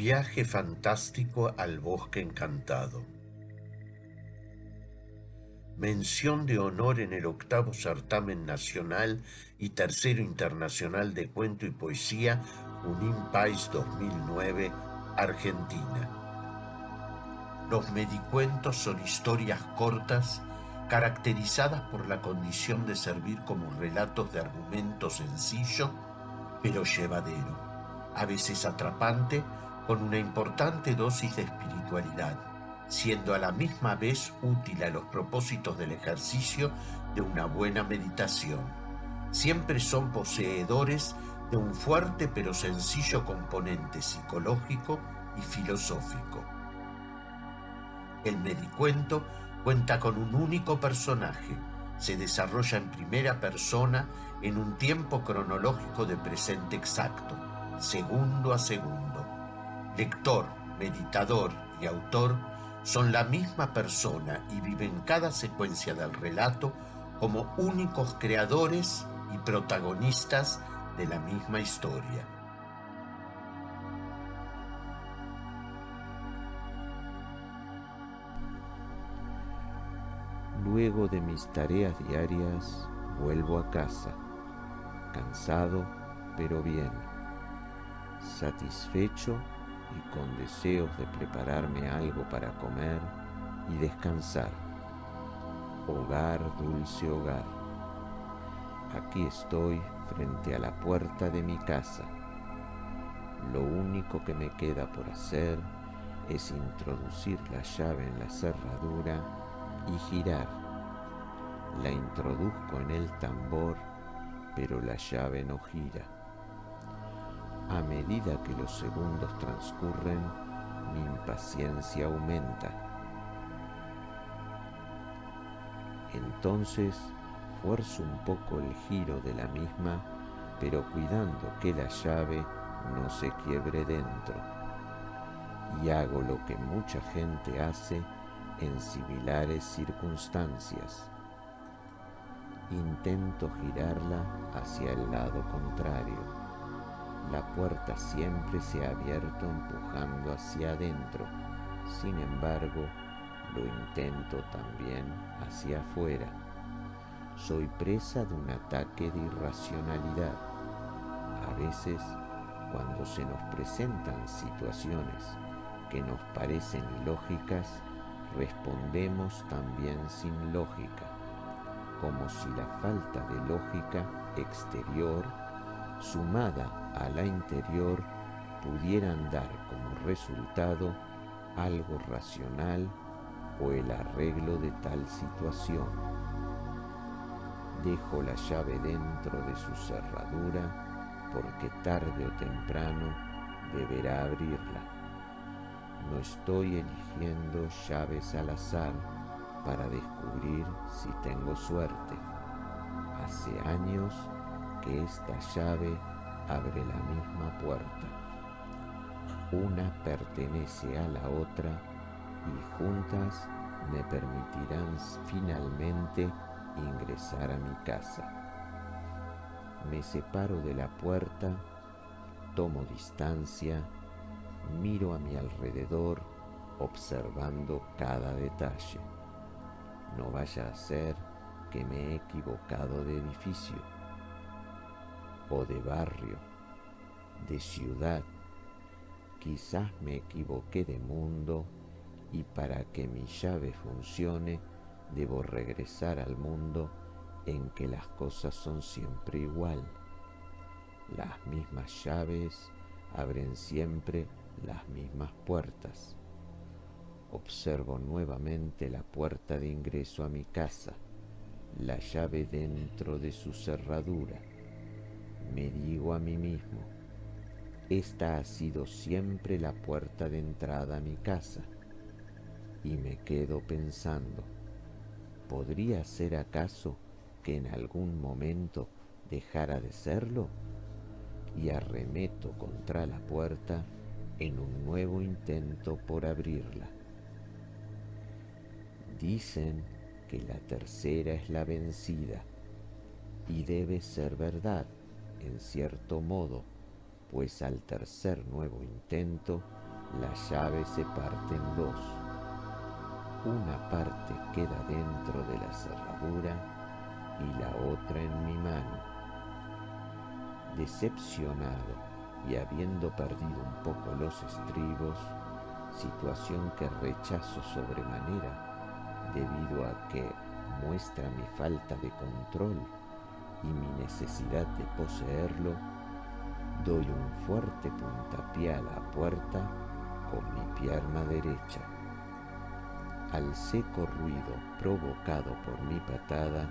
Viaje fantástico al bosque encantado. Mención de honor en el octavo certamen nacional y tercero internacional de cuento y poesía Junín Pais 2009, Argentina. Los medicuentos son historias cortas caracterizadas por la condición de servir como relatos de argumento sencillo, pero llevadero, a veces atrapante, con una importante dosis de espiritualidad, siendo a la misma vez útil a los propósitos del ejercicio de una buena meditación. Siempre son poseedores de un fuerte pero sencillo componente psicológico y filosófico. El medicuento Cuenta con un único personaje. Se desarrolla en primera persona en un tiempo cronológico de presente exacto, segundo a segundo. Lector, meditador y autor son la misma persona y viven cada secuencia del relato como únicos creadores y protagonistas de la misma historia. Luego de mis tareas diarias, vuelvo a casa, cansado pero bien, satisfecho y con deseos de prepararme algo para comer y descansar. Hogar, dulce hogar. Aquí estoy frente a la puerta de mi casa. Lo único que me queda por hacer es introducir la llave en la cerradura y girar. La introduzco en el tambor, pero la llave no gira. A medida que los segundos transcurren, mi impaciencia aumenta. Entonces fuerzo un poco el giro de la misma, pero cuidando que la llave no se quiebre dentro. Y hago lo que mucha gente hace en similares circunstancias. Intento girarla hacia el lado contrario. La puerta siempre se ha abierto empujando hacia adentro. Sin embargo, lo intento también hacia afuera. Soy presa de un ataque de irracionalidad. A veces, cuando se nos presentan situaciones que nos parecen ilógicas, respondemos también sin lógica, como si la falta de lógica exterior sumada a la interior pudieran dar como resultado algo racional o el arreglo de tal situación. Dejo la llave dentro de su cerradura porque tarde o temprano deberá abrirla no estoy eligiendo llaves al azar para descubrir si tengo suerte. Hace años que esta llave abre la misma puerta. Una pertenece a la otra y juntas me permitirán finalmente ingresar a mi casa. Me separo de la puerta, tomo distancia Miro a mi alrededor observando cada detalle. No vaya a ser que me he equivocado de edificio o de barrio, de ciudad. Quizás me equivoqué de mundo y para que mi llave funcione debo regresar al mundo en que las cosas son siempre igual. Las mismas llaves abren siempre las mismas puertas. Observo nuevamente la puerta de ingreso a mi casa, la llave dentro de su cerradura. Me digo a mí mismo, esta ha sido siempre la puerta de entrada a mi casa. Y me quedo pensando, ¿podría ser acaso que en algún momento dejara de serlo? Y arremeto contra la puerta en un nuevo intento por abrirla. Dicen que la tercera es la vencida y debe ser verdad en cierto modo, pues al tercer nuevo intento la llave se parte en dos. Una parte queda dentro de la cerradura y la otra en mi mano. Decepcionado y habiendo perdido un poco los estribos, situación que rechazo sobremanera debido a que muestra mi falta de control y mi necesidad de poseerlo, doy un fuerte puntapié a la puerta con mi pierna derecha. Al seco ruido provocado por mi patada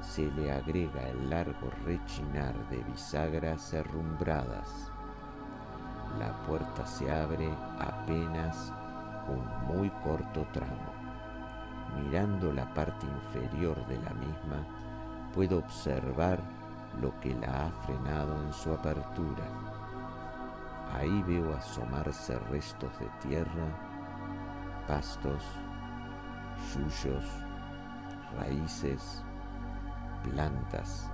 se le agrega el largo rechinar de bisagras herrumbradas. La puerta se abre apenas un muy corto tramo. Mirando la parte inferior de la misma, puedo observar lo que la ha frenado en su apertura. Ahí veo asomarse restos de tierra, pastos, yuyos, raíces, plantas.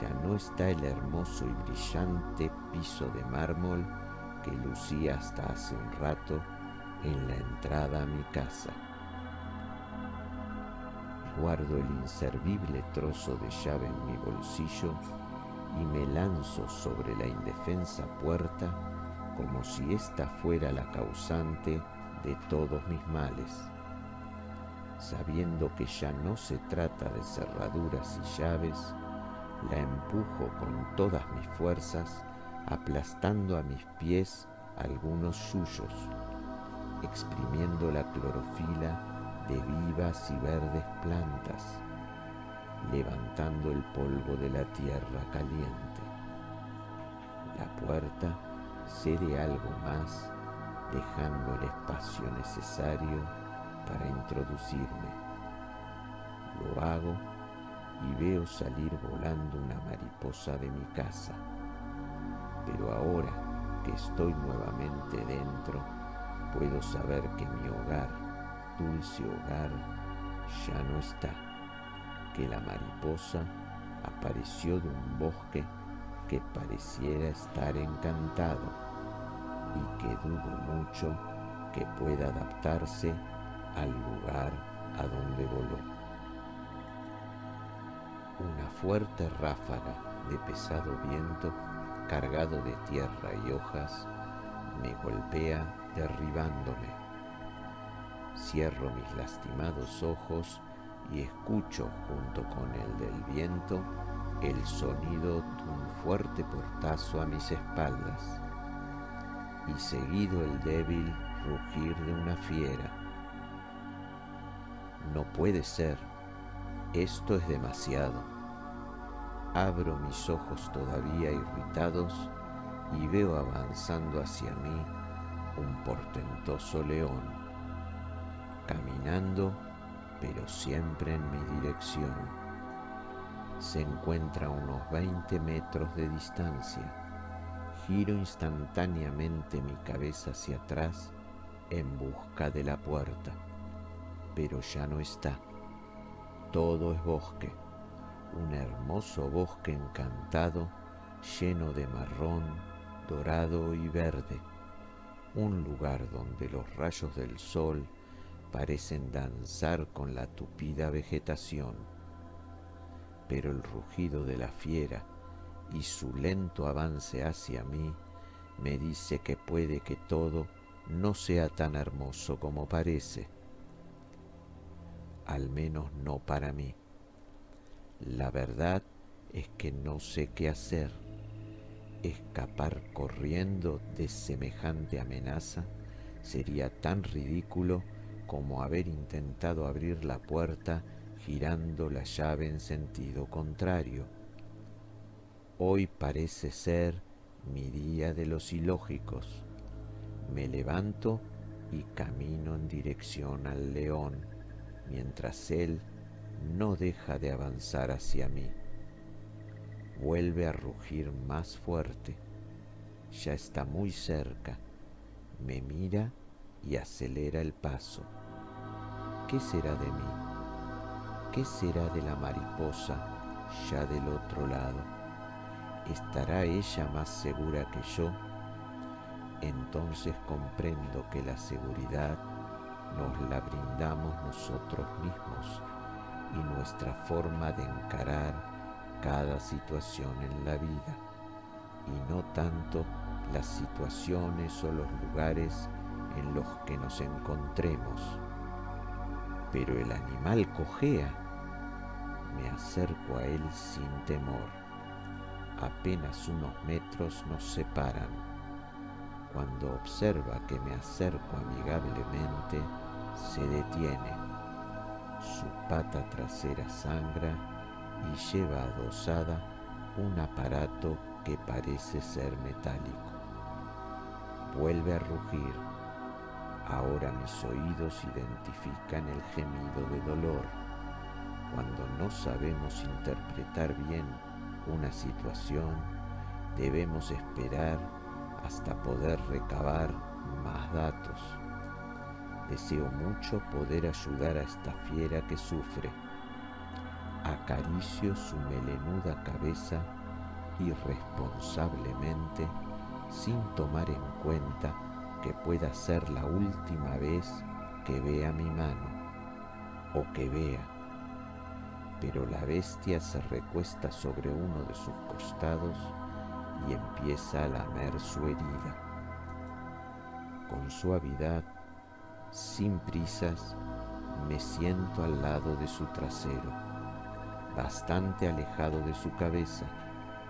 Ya no está el hermoso y brillante piso de mármol que lucía hasta hace un rato en la entrada a mi casa. Guardo el inservible trozo de llave en mi bolsillo y me lanzo sobre la indefensa puerta como si ésta fuera la causante de todos mis males. Sabiendo que ya no se trata de cerraduras y llaves, la empujo con todas mis fuerzas, aplastando a mis pies algunos suyos, exprimiendo la clorofila de vivas y verdes plantas, levantando el polvo de la tierra caliente. La puerta cede algo más, dejando el espacio necesario para introducirme. Lo hago y veo salir volando una mariposa de mi casa. Pero ahora que estoy nuevamente dentro, puedo saber que mi hogar dulce hogar ya no está, que la mariposa apareció de un bosque que pareciera estar encantado y que dudo mucho que pueda adaptarse al lugar a donde voló. Una fuerte ráfaga de pesado viento cargado de tierra y hojas me golpea derribándome Cierro mis lastimados ojos y escucho junto con el del viento el sonido de un fuerte portazo a mis espaldas y seguido el débil rugir de una fiera. No puede ser, esto es demasiado. Abro mis ojos todavía irritados y veo avanzando hacia mí un portentoso león caminando, pero siempre en mi dirección. Se encuentra a unos 20 metros de distancia. Giro instantáneamente mi cabeza hacia atrás en busca de la puerta, pero ya no está. Todo es bosque, un hermoso bosque encantado lleno de marrón, dorado y verde, un lugar donde los rayos del sol parecen danzar con la tupida vegetación, pero el rugido de la fiera y su lento avance hacia mí me dice que puede que todo no sea tan hermoso como parece, al menos no para mí. La verdad es que no sé qué hacer. Escapar corriendo de semejante amenaza sería tan ridículo como haber intentado abrir la puerta girando la llave en sentido contrario. Hoy parece ser mi día de los ilógicos. Me levanto y camino en dirección al león, mientras él no deja de avanzar hacia mí. Vuelve a rugir más fuerte. Ya está muy cerca. Me mira y acelera el paso. ¿qué será de mí? ¿Qué será de la mariposa ya del otro lado? ¿Estará ella más segura que yo? entonces comprendo que la seguridad nos la brindamos nosotros mismos y nuestra forma de encarar cada situación en la vida y no tanto las situaciones o los lugares en los que nos encontremos. Pero el animal cojea. Me acerco a él sin temor. Apenas unos metros nos separan. Cuando observa que me acerco amigablemente, se detiene. Su pata trasera sangra y lleva adosada un aparato que parece ser metálico. Vuelve a rugir. Ahora mis oídos identifican el gemido de dolor. Cuando no sabemos interpretar bien una situación, debemos esperar hasta poder recabar más datos. Deseo mucho poder ayudar a esta fiera que sufre. Acaricio su melenuda cabeza irresponsablemente sin tomar en cuenta que pueda ser la última vez que vea mi mano o que vea. Pero la bestia se recuesta sobre uno de sus costados y empieza a lamer su herida. Con suavidad, sin prisas, me siento al lado de su trasero, bastante alejado de su cabeza,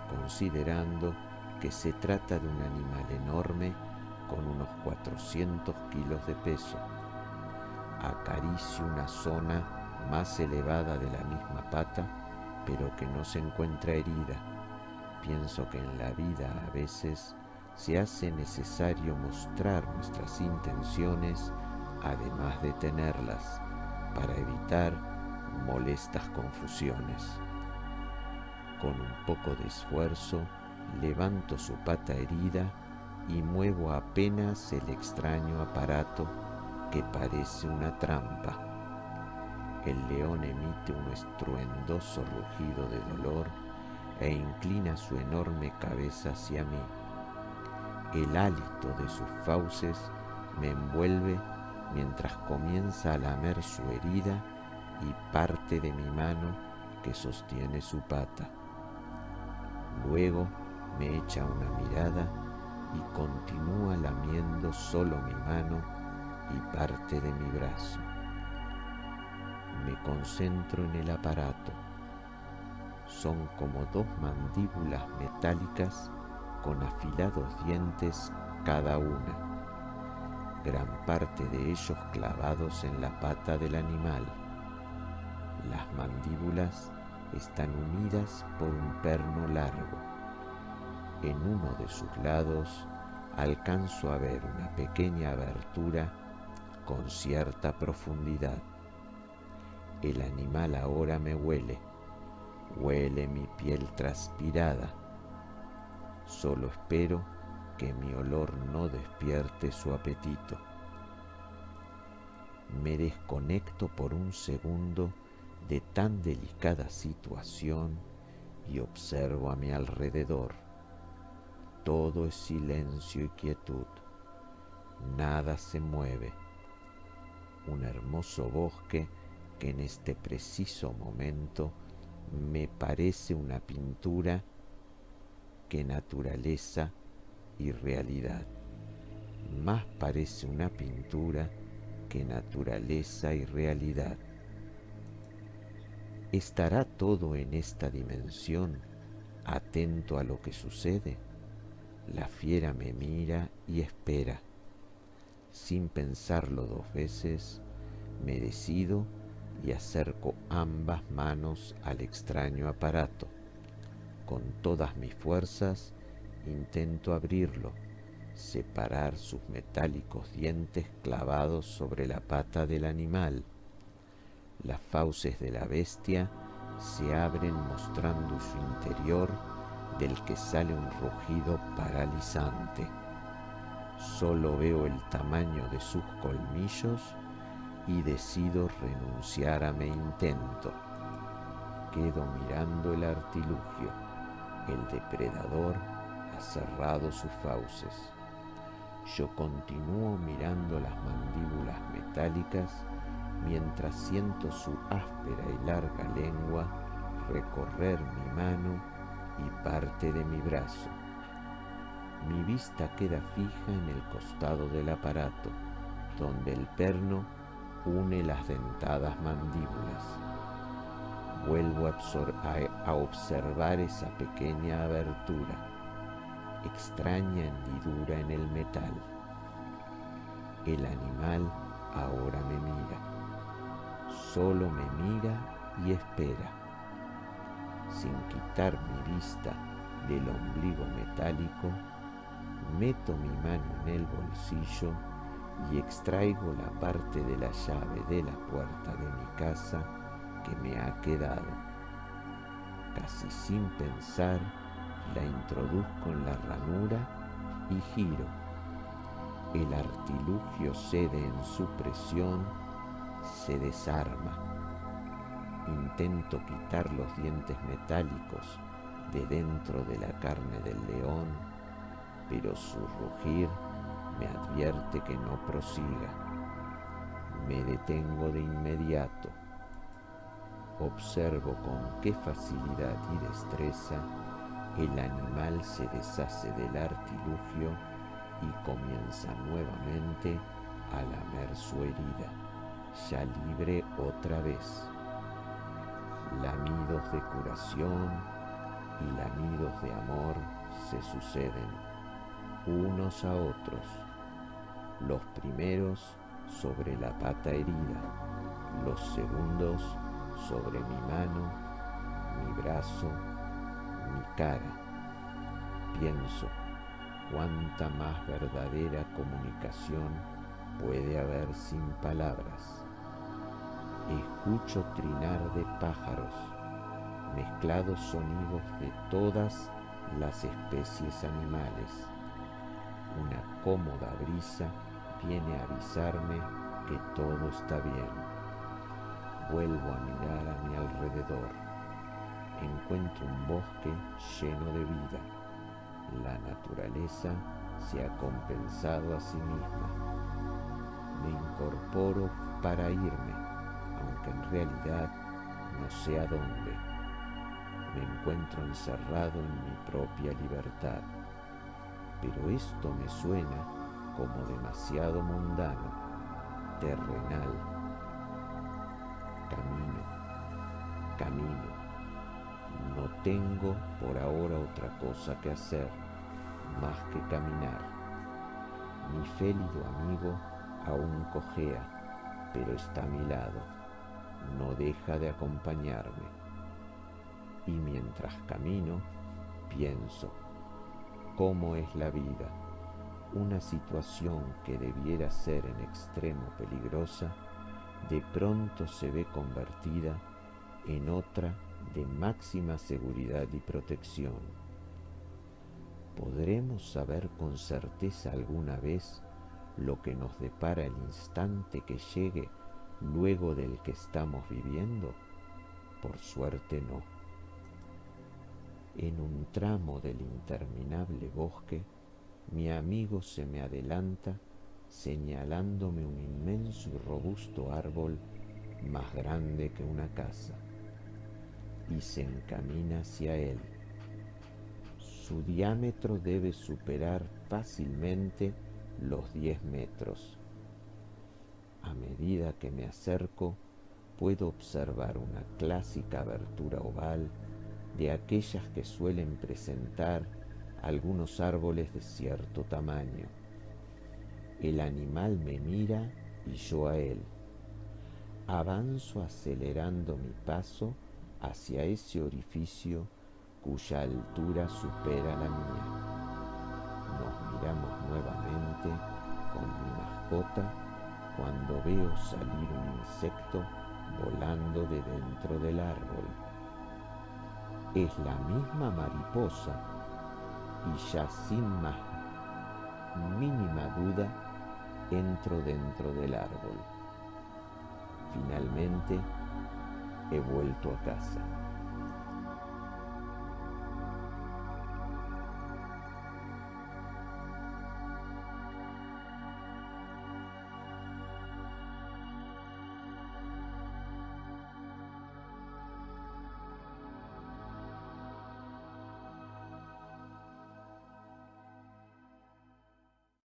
considerando que se trata de un animal enorme con unos 400 kilos de peso. Acaricio una zona más elevada de la misma pata, pero que no se encuentra herida. Pienso que en la vida a veces se hace necesario mostrar nuestras intenciones además de tenerlas para evitar molestas confusiones. Con un poco de esfuerzo, levanto su pata herida y muevo apenas el extraño aparato que parece una trampa. El león emite un estruendoso rugido de dolor e inclina su enorme cabeza hacia mí. El hálito de sus fauces me envuelve mientras comienza a lamer su herida y parte de mi mano que sostiene su pata. Luego me echa una mirada y continúa lamiendo solo mi mano y parte de mi brazo. Me concentro en el aparato. Son como dos mandíbulas metálicas con afilados dientes cada una, gran parte de ellos clavados en la pata del animal. Las mandíbulas están unidas por un perno largo en uno de sus lados alcanzo a ver una pequeña abertura con cierta profundidad. El animal ahora me huele, huele mi piel transpirada. Solo espero que mi olor no despierte su apetito. Me desconecto por un segundo de tan delicada situación y observo a mi alrededor. Todo es silencio y quietud. Nada se mueve. Un hermoso bosque que en este preciso momento me parece una pintura que naturaleza y realidad. Más parece una pintura que naturaleza y realidad. ¿Estará todo en esta dimensión atento a lo que sucede? La fiera me mira y espera. Sin pensarlo dos veces, me decido y acerco ambas manos al extraño aparato. Con todas mis fuerzas intento abrirlo, separar sus metálicos dientes clavados sobre la pata del animal. Las fauces de la bestia se abren mostrando su interior del que sale un rugido paralizante. Solo veo el tamaño de sus colmillos y decido renunciar a mi intento. Quedo mirando el artilugio. El depredador ha cerrado sus fauces. Yo continúo mirando las mandíbulas metálicas mientras siento su áspera y larga lengua recorrer mi mano y parte de mi brazo. Mi vista queda fija en el costado del aparato, donde el perno une las dentadas mandíbulas. Vuelvo a, observar esa pequeña abertura, extraña hendidura en el metal. El animal ahora me mira, solo me mira y espera. Sin quitar mi vista del ombligo metálico, meto mi mano en el bolsillo y extraigo la parte de la llave de la puerta de mi casa que me ha quedado. Casi sin pensar, la introduzco en la ranura y giro. El artilugio cede en su presión, se desarma. Intento quitar los dientes metálicos de dentro de la carne del león, pero su rugir me advierte que no prosiga. Me detengo de inmediato Observo con qué facilidad y destreza el animal se deshace del artilugio y comienza nuevamente a lamer su herida, ya libre otra vez. Lamidos de curación y lamidos de amor se suceden unos a otros, los primeros sobre la pata herida, los segundos sobre mi mano, mi brazo, mi cara. Pienso cuánta más verdadera comunicación puede haber sin palabras. Escucho trinar de pájaros, mezclados sonidos de todas las especies animales. Una cómoda brisa viene a avisarme que todo está bien. Vuelvo a mirar a mi alrededor. Encuentro un bosque lleno de vida. La naturaleza se ha compensado a sí misma. Me incorporo para irme, aunque en realidad no sé a dónde. Me encuentro encerrado en mi propia libertad. Pero esto me suena como demasiado mundano, terrenal camino, camino. No tengo por ahora otra cosa que hacer más que caminar. Mi félido amigo aún cojea, pero está a mi lado. No deja de acompañarme. Y mientras camino, pienso, ¿cómo es la vida? Una situación que debiera ser en extremo peligrosa de pronto se ve convertida en otra de máxima seguridad y protección. ¿Podremos saber con certeza alguna vez lo que nos depara el instante que llegue luego del que estamos viviendo? Por suerte no. En un tramo del interminable bosque, mi amigo se me adelanta señalándome un inmenso y robusto árbol más grande que una casa, y se encamina hacia él. Su diámetro debe superar fácilmente los 10 metros. A medida que me acerco, puedo observar una clásica abertura oval de aquellas que suelen presentar algunos árboles de cierto tamaño el animal me mira y yo a él. Avanzo acelerando mi paso hacia ese orificio cuya altura supera la mía. Nos miramos nuevamente con mi mascota cuando veo salir un insecto volando de dentro del árbol. Es la misma mariposa y ya sin más mínima duda entro dentro del árbol. Finalmente he vuelto a casa.